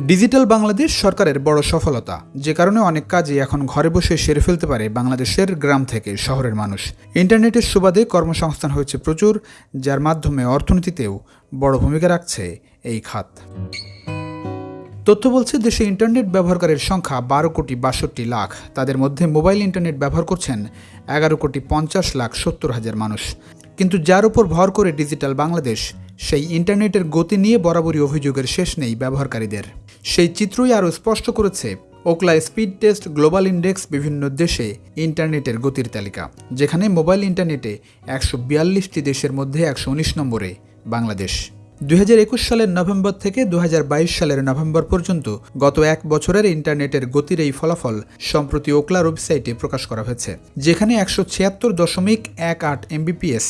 Digital Bangladesh সরকারের বড় সফলতা। যে কারণে অনেক কাজই এখন ঘরে বসে সেরে ফেলতে পারে বাংলাদেশের গ্রাম থেকে শহরের মানুষ। ইন্টারনেটের সুবাদে কর্মসংস্থান হয়েছে প্রচুর, যার মাধ্যমে অর্থনীতিতেও বড় ভূমিকা রাখছে এই খাত। তথ্য বলছে, দেশে ইন্টারনেট ব্যবহারকারীর সংখ্যা বারো কোটি বাষট্টি লাখ। তাদের মধ্যে মোবাইল ইন্টারনেট ব্যবহার করছেন এগারো কোটি পঞ্চাশ লাখ সত্তর হাজার মানুষ। কিন্তু যার উপর ভর করে ডিজিটাল বাংলাদেশ, সেই ইন্টারনেটের গতি নিয়ে বরাবরই অভিযোগের শেষ নেই ব্যবহারকারীদের। সেই চিত্রই আরও স্পষ্ট করেছে Ookla speed test global index বিভিন্ন দেশে ইন্টারনেটের গতির তালিকা, যেখানে মোবাইল ইন্টারনেটে একশো বিয়াল্লিশটি দেশের মধ্যে একশো উনিশ নম্বরে, বাংলাদেশ। দুই হাজার একুশ সালের নভেম্বর থেকে দু হাজার বাইশ সালের নভেম্বর পর্যন্ত গত এক বছরের ইন্টারনেটের গতির এই ফলাফল সম্প্রতি ওকলার ওয়েবসাইটে প্রকাশ করা হয়েছে, যেখানে একশো ছিয়াত্তর দশমিক এক আট এমবিপিএস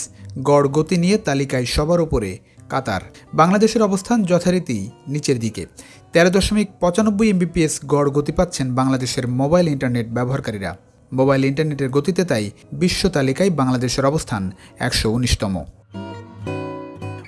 গড় গতি নিয়ে তালিকায় সবার উপরে কাতার। বাংলাদেশের অবস্থান যথারীতি নিচের দিকে। তেরো দশমিক পঁচানব্বই এমবিপিএস গড় গতি পাচ্ছেন বাংলাদেশের মোবাইল ইন্টারনেট ব্যবহারকারীরা। মোবাইল ইন্টারনেটের গতিতে তাই বিশ্ব তালিকায় বাংলাদেশের অবস্থান একশো উনিশতম।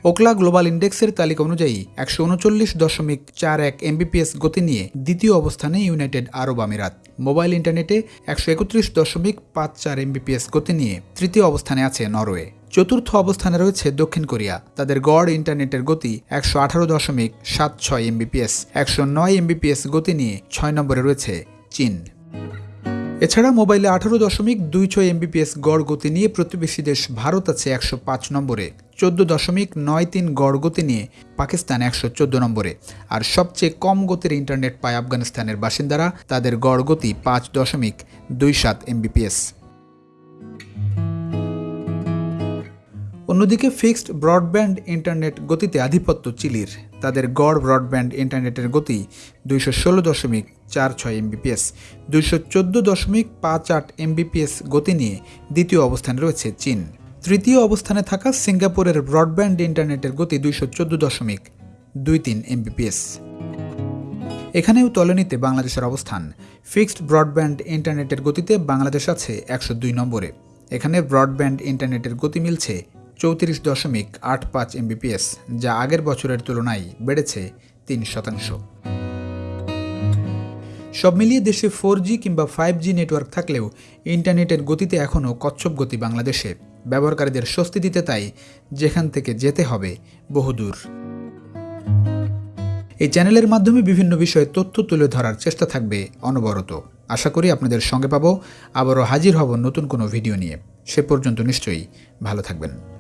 ওকলা গ্লোবাল ইন্ডেক্সের তালিকা অনুযায়ী একশো উনচল্লিশ দশমিক চার এক এমবিপিএস গতি নিয়ে দ্বিতীয় অবস্থানে ইউনাইটেড আরব আমিরাত। মোবাইল ইন্টারনেটে একশো একত্রিশ দশমিক পাঁচ চার এমবিপিএস গতি নিয়ে তৃতীয় অবস্থানে আছে নরওয়ে। চতুর্থ অবস্থানে রয়েছে দক্ষিণ কোরিয়া। তাদের গড় ইন্টারনেটের গতি একশো আঠারো দশমিক সাত ছয় এমবিপিএস একশো নয় এমবিপিএস গতি নিয়ে ছয় নম্বরে রয়েছে চীন। এছাড়া মোবাইলে আঠারো দশমিক দুই ছয় এমবিপিএস গড় গতি নিয়ে প্রতিবেশী দেশ ভারত আছে একশো পাঁচ নম্বরে, চোদ্দ দশমিক নয় তিন গড় গতি নিয়ে পাকিস্তান একশো চোদ্দ নম্বরে। আর সবচেয়ে কম গতির ইন্টারনেট পায় আফগানিস্তানের বাসিন্দারা, তাদের গড় গতি পাঁচ দশমিক দুই সাত এমবিপিএস অন্যদিকে ফিক্সড ব্রডব্যান্ড ইন্টারনেট গতিতে আধিপত্য চিলির। তাদের গড় ব্রডব্যান্ড ইন্টারনেটের গতি দুইশো ষোলো দশমিক চার ছয় এমবিপিএস দুইশো চোদ্দ দশমিক পাঁচ আট এমবিপিএস গতি নিয়ে দ্বিতীয় অবস্থানে রয়েছে চীন। তৃতীয় অবস্থানে থাকা সিঙ্গাপুরের ব্রডব্যান্ড ইন্টারনেটের গতি দুইশো চোদ্দ দশমিক দুই তিন এমবিপিএস এখানেও তলনিতে বাংলাদেশের অবস্থান। ফিক্সড ব্রডব্যান্ড ইন্টারনেটের গতিতে বাংলাদেশ আছে একশো দুই নম্বরে। এখানে ব্রডব্যান্ড ইন্টারনেটের গতি মিলছে চৌত্রিশ দশমিক আট পাঁচ এমবিপিএস যা আগের বছরের তুলনায় বেড়েছে তিন শতাংশ। সব মিলিয়ে দেশে ফোর কিংবা ফাইভ জি নেটওয়ার্ক থাকলেও ইন্টারনেটের গতিতে এখনও কচ্ছপ গতি বাংলাদেশে। ব্যবহারকারীদের স্বস্তি দিতে তাই যেখান থেকে যেতে হবে বহুদূর। এই চ্যানেলের মাধ্যমে বিভিন্ন বিষয়ে তথ্য তুলে ধরার চেষ্টা থাকবে অনবরত। আশা করি আপনাদের সঙ্গে পাবো। আবারও হাজির হব নতুন কোনো ভিডিও নিয়ে। সে পর্যন্ত নিশ্চয়ই ভালো থাকবেন।